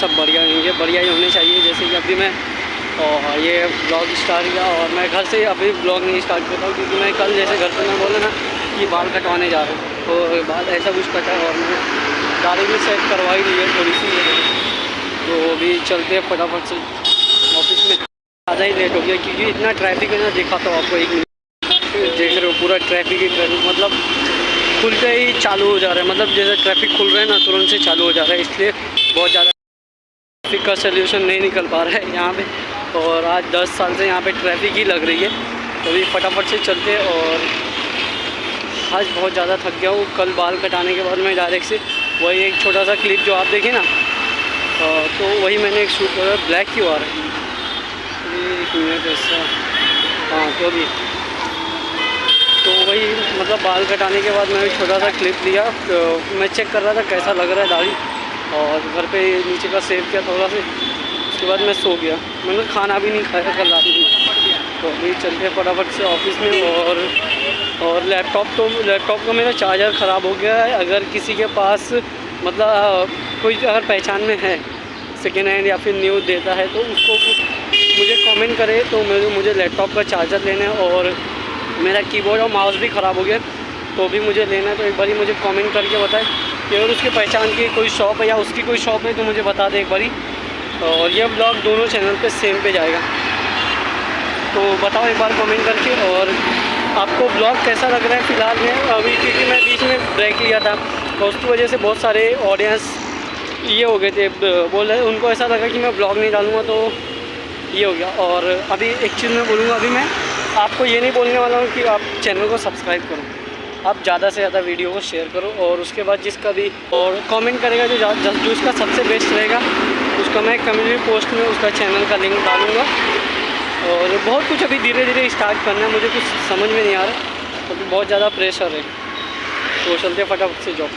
सब बढ़िया होंगे बढ़िया ही होने चाहिए जैसे कि अभी मैं, और ये ब्लॉग स्टार्ट किया और मैं घर से अभी ब्लॉग नहीं स्टार्ट करता हूँ क्योंकि मैं कल जैसे घर पर मैं बोला ना कि बाल कटवाने जा रहा हूँ तो बाल ऐसा कुछ कटा और मैं गाड़ी भी सेट करवाई ली है थोड़ी सी तो अभी चलते हैं फटाफट से। ऑफ़िस में ज़्यादा ही लेट हो गया क्योंकि इतना ट्रैफ़िक है ना, देखा तो आपको एक मिनट देख रहे हो पूरा ट्रैफ़िक ही ट्रैफ़िक मतलब खुलते ही चालू हो जा रहा है मतलब जैसे ट्रैफ़िक खुल रहा है ना, तुरंत से चालू हो जा रहा है, इसलिए बहुत ज़्यादा ट्रैफ़िक का सोल्यूशन नहीं निकल पा रहा है यहाँ पे। और आज 10 साल से यहाँ पे ट्रैफ़िक ही लग रही है। तो अभी फटाफट से चलते और आज बहुत ज़्यादा थक गया हूँ। कल बाल कटाने के बाद मैं डायरेक्ट से वही एक छोटा सा क्लिप जो आप देखें ना तो वही मैंने एक शूट करा ब्लैक की रहा एक मिनट ऐसा हाँ तो अभी। तो वही मतलब बाल कटाने के बाद मैंने छोटा सा क्लिप लिया। तो मैं चेक कर रहा था कैसा लग रहा है दाढ़ी। और घर पे नीचे का सेव किया थोड़ा सा, उसके बाद मैं सो गया। मैंने खाना भी नहीं खाया, कल रात में। तो अभी चलते फटाफट से ऑफ़िस में और और लैपटॉप तो लैपटॉप का मेरा चार्जर ख़राब हो गया है। अगर किसी के पास मतलब कोई अगर पहचान में है सेकेंड हैंड या फिर न्यू देता है तो उसको मुझे कमेंट करे तो मेरे, मुझे लैपटॉप का चार्जर लेना है और मेरा कीबोर्ड और माउस भी ख़राब हो गया तो भी मुझे लेना है। तो एक बार ही मुझे कमेंट करके बताए। कि अगर उसके पहचान की कोई शॉप है या उसकी कोई शॉप है तो मुझे बता दे एक बारी। और ये ब्लॉग दोनों चैनल पे सेम पे जाएगा। तो बताओ एक बार कमेंट करके और आपको ब्लॉग कैसा लग रहा है फ़िलहाल में? अभी क्योंकि मैं बीच में ब्रेक लिया था तो उसकी वजह से बहुत सारे ऑडियंस ये हो गए थे, बोल रहे उनको ऐसा लगा कि मैं ब्लॉग नहीं डालूँगा तो ये हो गया। और अभी एक चीज़ मैं बोलूँगा, अभी मैं आपको ये नहीं बोलने वाला हूँ कि आप चैनल को सब्सक्राइब करो। आप ज़्यादा से ज़्यादा वीडियो को शेयर करो और उसके बाद जिसका भी और कमेंट करेगा, जो जो उसका सबसे बेस्ट रहेगा, उसका मैं कम्युनिटी पोस्ट में उसका चैनल का लिंक डालूँगा। और बहुत कुछ अभी धीरे धीरे स्टार्ट करना है, मुझे कुछ समझ में नहीं आ रहा, क्योंकि तो बहुत ज़्यादा प्रेशर है। तो चलते फटाफट से जॉब